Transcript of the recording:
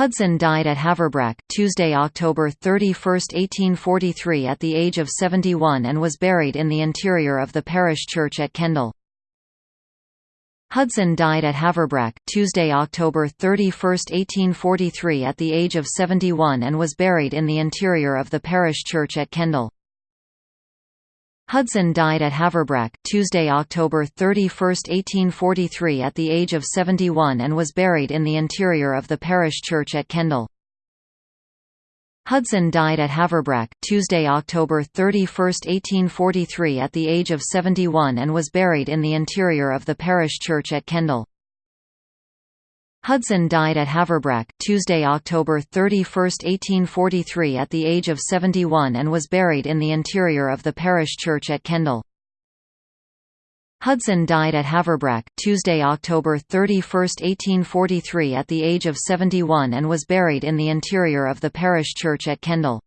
Hudson died at Haverbrack, Tuesday, October 31, 1843 at the age of 71 and was buried in the interior of the parish church at Kendal. Hudson died at Haverbrack, Tuesday, October 31, 1843 at the age of 71 and was buried in the interior of the parish church at Kendal. Hudson died at Haverbrack, Tuesday, October 31, 1843 at the age of 71 and was buried in the interior of the parish church at Kendal. Hudson died at Haverbrack, Tuesday, October 31, 1843 at the age of 71 and was buried in the interior of the parish church at Kendal. Hudson died at Haverbrack, Tuesday, October 31, 1843 at the age of 71 and was buried in the interior of the parish church at Kendal. Hudson died at Haverbrack, Tuesday, October 31, 1843 at the age of 71 and was buried in the interior of the parish church at Kendal.